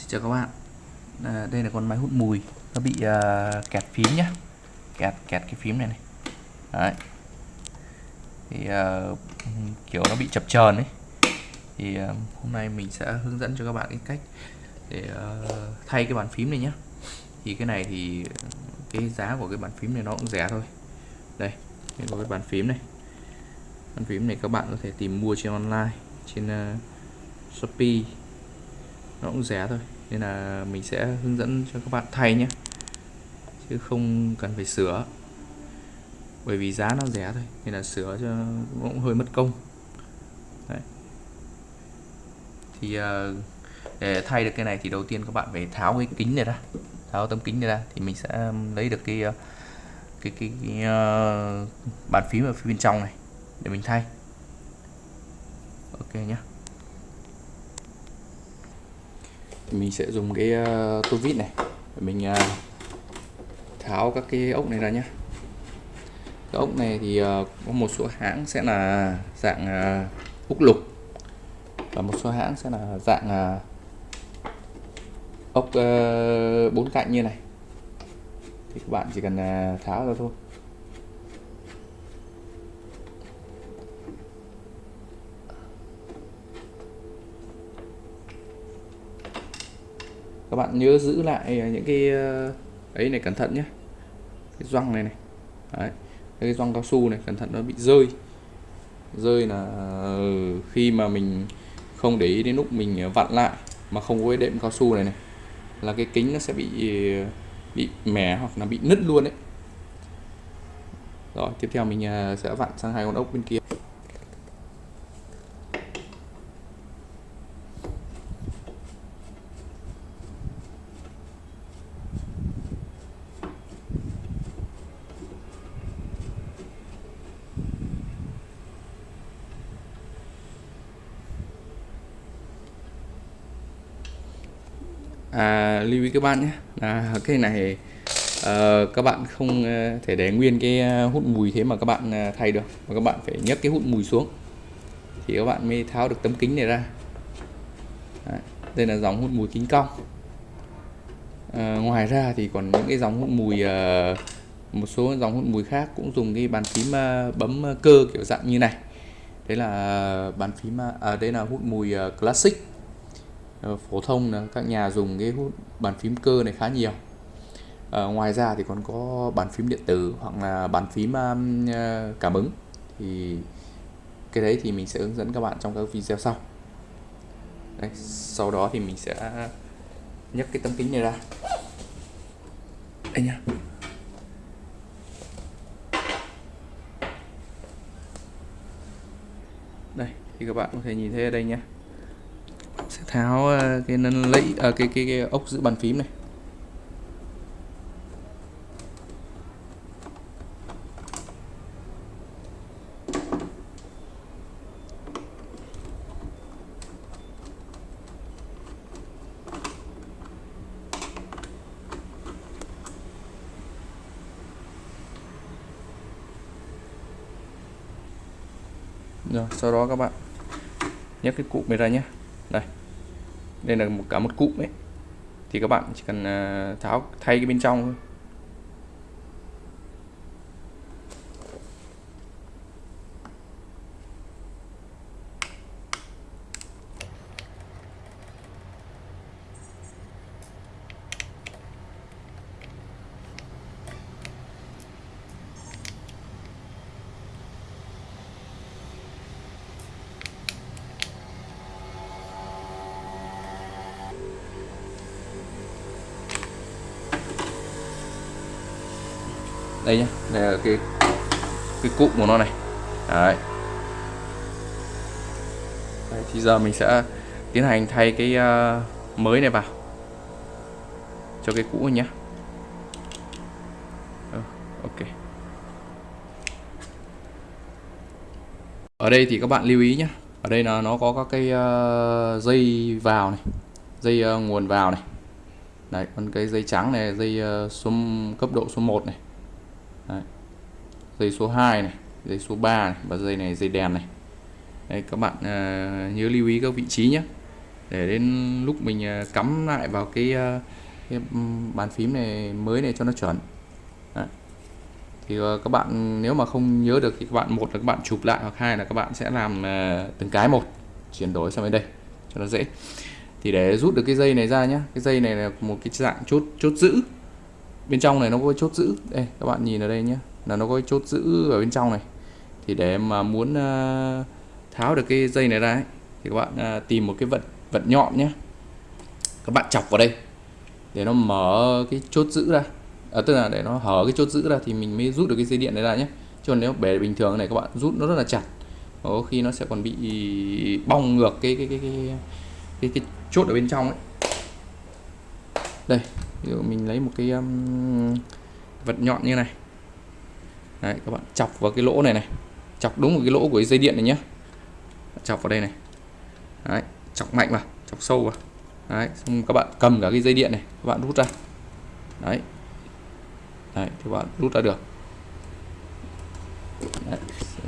Xin chào các bạn. À, Đây là con máy hút mùi. Nó bị uh, kẹt phím nhá. Kẹt kẹt cái phím này này. Đấy. Thì uh, kiểu nó bị chập chờn ấy. Thì uh, hôm nay mình sẽ hướng dẫn cho các bạn cái cách Để uh, thay cái bàn phím này nhá. Thì cái này thì Cái giá của cái bàn phím này nó cũng rẻ thôi. Đây Đây có cái bàn phím này. Bàn phím này các bạn có thể tìm mua trên online Trên uh, Shopee nó cũng rẻ thôi nên là mình sẽ hướng dẫn cho các bạn thay nhé. Chứ không cần phải sửa. Bởi vì giá nó rẻ thôi nên là sửa cho cũng hơi mất công. Đấy. thì ờ, để thay được cái này thì đầu tiên các bạn phải tháo cái kính này ra. Tháo tấm kính này ra thì mình sẽ lấy được cái ờ, cái cái, cái uh, bàn phím ở phía bên trong này để mình thay. Ok nhé mình sẽ dùng cái uh, tô vít này. Để mình uh, tháo các cái ốc này ra nhé cái ốc này thì uh, có một số hãng sẽ là dạng uh, ốc lục. Và một số hãng sẽ là dạng uh, ốc uh, bốn cạnh như này. Thì các bạn chỉ cần uh, tháo ra thôi. Các bạn nhớ giữ lại ờ, những cái ờ, ấy này cẩn thận nhé. Cái răng này này. Đấy. cái răng cao su này, cẩn thận nó bị rơi. Rơi là ờ, khi mà mình không để ý đến lúc mình vặn lại mà không có cái đệm cao su này này, là cái kính nó sẽ bị bị mẻ hoặc là bị nứt luôn đấy rồi, tiếp theo mình sẽ vặn sang hai con ốc bên kia. À, lưu ý các bạn nhé. Là cái này uh, các bạn không ờ, thể để nguyên cái ờ, hút mùi thế mà các bạn thay được. Mà các bạn phải nhấc cái hút mùi xuống. Thì các bạn mới tháo được tấm kính này ra. Đấy, đây là dòng hút mùi kính cong. À, ngoài ra thì còn những cái dòng hút mùi uh, một số dòng hút mùi khác cũng dùng cái bàn phím uh, bấm cơ kiểu dạng như này. Đấy là bàn phím uh, à, đây là hút mùi uh, classic. Ờ, phổ thông là các nhà dùng cái hút bàn phím cơ này khá nhiều. À, ngoài ra thì còn có bàn phím điện tử hoặc là bàn phím um, ờ, cảm ứng. Thì cái đấy thì mình sẽ hướng dẫn các bạn trong các video sau. Đấy, sau đó thì mình sẽ nhấc cái tấm kính này ra. Đây nhá đây thì các bạn có thể nhìn thấy ở đây nhé tháo ờ, cái nâng lẫy à, cái, cái cái ốc giữ bàn phím này. Rồi sau đó các bạn nhấc cái cụm này ra nhé. Đây đây là một cả một cụm ấy. Thì các bạn chỉ cần à, tháo thay cái bên trong thôi. Đây nhá. Đây là cái cái cụm của nó này. Đấy. đấy thì giờ mình sẽ tiến hành thay cái uh, mới này vào. Cho cái cũ nhé ừ, ờ, ok. Ở đây thì các bạn lưu ý nhé ở đây là nó có các cái uh, dây vào này dây uh, nguồn vào này. Đấy còn cái dây trắng này dây uh, số cấp độ số 1 này. Đấy. dây số 2 này dây số 3 này và dây này dây đèn này. Đây, các bạn uh, nhớ lưu ý các vị trí nhé. Để đến lúc mình uh, cắm lại vào cái, uh, cái bàn phím này mới này cho nó chuẩn. Đấy. thì uh, các bạn nếu mà không nhớ được thì các bạn một là các bạn chụp lại hoặc hai là các bạn sẽ làm từng cái một chuyển đổi sang bên đây cho nó dễ. Thì để rút được cái dây này ra nhé cái dây này là một cái dạng chốt chốt giữ bên trong này nó có chốt giữ. Đây các bạn nhìn ở đây nhé. Là nó có chốt giữ ở bên trong này. Thì để mà muốn uh, tháo được cái dây này ra ấy, thì các bạn uh, tìm một cái vật vật nhọn nhé. Các bạn chọc vào đây để nó mở cái chốt giữ ra. À, tức là để nó hở cái chốt giữ ra thì mình mới rút được cái dây điện này ra nhé. Chứ còn nếu bể bình thường này các bạn rút nó rất là chặt. Có khi nó sẽ còn bị bong ngược cái cái cái cái cái, cái chốt ở bên trong ấy đây ví dụ mình lấy một cái um, vật nhọn như này. Đấy, các bạn chọc vào cái lỗ này này. Chọc đúng một cái lỗ của cái dây điện này nhé chọc vào đây này. Đấy, chọc mạnh vào chọc sâu vào. Đấy, xong các bạn cầm cả cái dây điện này các bạn rút ra. Đấy. Đấy, thì các bạn rút ra được. Đấy,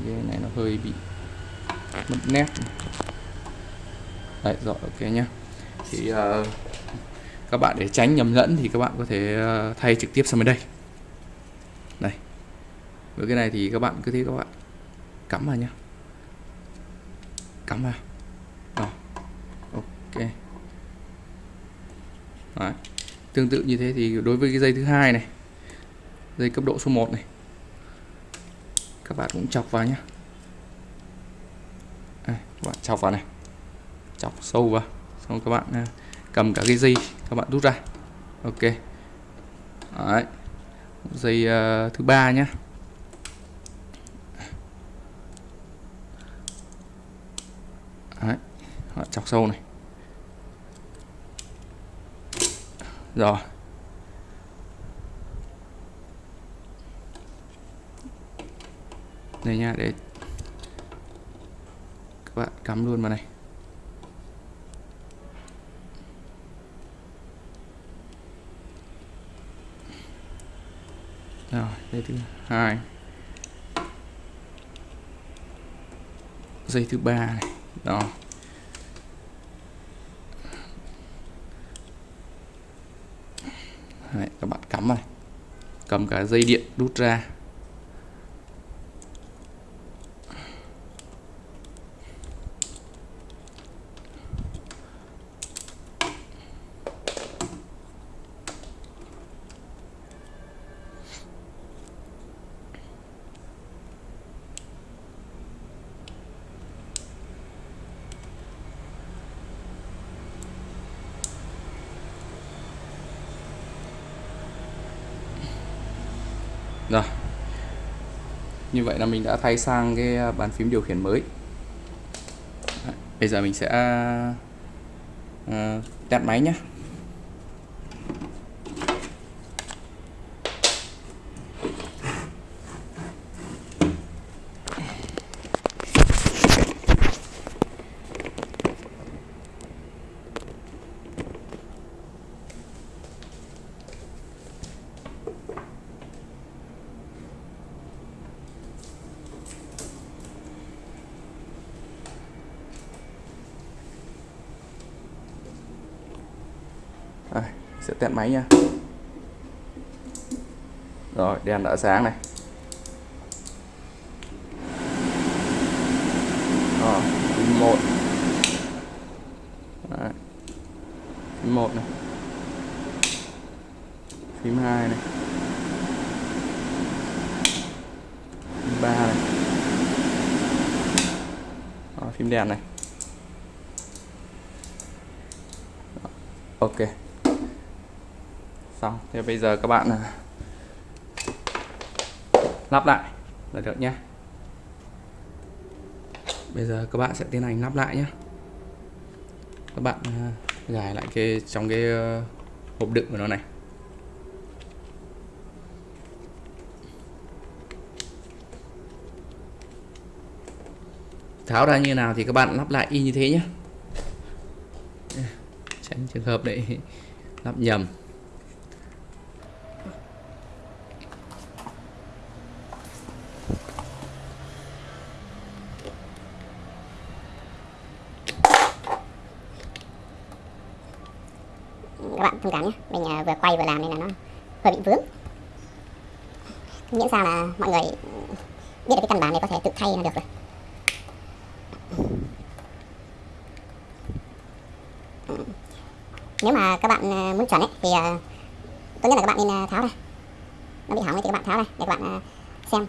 cái này nó hơi bị mất nét. Đấy, rồi ok nhá. Thì uh, các bạn để tránh nhầm lẫn thì các bạn có thể ờ, thay trực tiếp sang bên đây. Đây. Với cái này thì các bạn cứ thế các bạn. Cắm vào nhá. Cắm vào. Đó. Ok. Đấy. tương tự như thế thì đối với cái dây thứ hai này dây cấp độ số 1 này các bạn cũng chọc vào nhá, các bạn chọc vào này. Chọc sâu vào. Xong các bạn à, cầm cả cái dây các bạn rút ra. Ok. Đấy. dây uh, thứ ba nhé Đấy. chọc sâu này. Rồi. Đây nha để các bạn cắm luôn vào này. Rồi dây thứ hai. Dây thứ ba này đó. Đấy, các bạn cắm này. Cầm cả dây điện rút ra. Rồi. Như vậy là mình đã thay sang cái à, bàn phím điều khiển mới. Bây giờ mình sẽ à, à, uh, test máy nhé Đây, sẽ test máy nha. Rồi đèn đã sáng này. Rồi phím một. Đấy. phím một này. Phím hai này. Phím ba này. Rồi, phím đèn này. Ok xong, thế bây giờ các bạn à, lắp lại là được nhé bây giờ các bạn sẽ tiến hành lắp lại nhé các bạn à, gài lại cái, trong cái ờ, hộp đựng của nó này. Tháo ra như nào thì các bạn lắp lại y như thế nhé tránh trường hợp để lắp nhầm các bạn thông cảm nhé mình à, vừa quay vừa làm nên là nó hơi bị vướng. Miễn sao là mọi người biết được cái căn bản này có thể tự thay là được rồi. Nếu mà các bạn à, muốn chuẩn ấy thì à, tốt nhất là các bạn nên à, tháo ra. Nó bị hỏng thì các bạn tháo ra để các bạn xem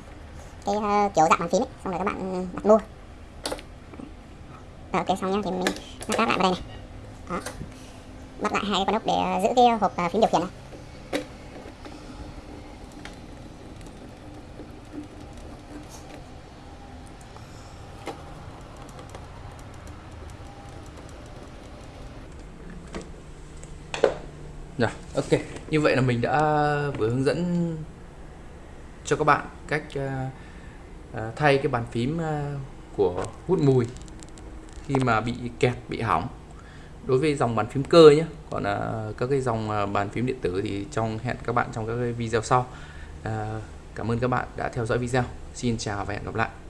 cái kiểu dạng bàn phím ấy xong rồi các bạn ừ, đặt mua. Rồi, ok xong nhá thì mình lắp lại vào đây này. Đó. Bắt lại hai cái con ốc để giữ cái hộp phím điều khiển này. Rồi, ok. Như vậy là mình đã vừa hướng dẫn cho các bạn cách ờ, ờ, thay cái bàn phím ờ, của hút mùi khi mà bị kẹt, bị hỏng. Đối với dòng bàn phím cơ nhé. Còn các cái dòng bàn phím điện tử thì trong hẹn các bạn trong các cái video sau. Cảm ơn các bạn đã theo dõi video. Xin chào và hẹn gặp lại.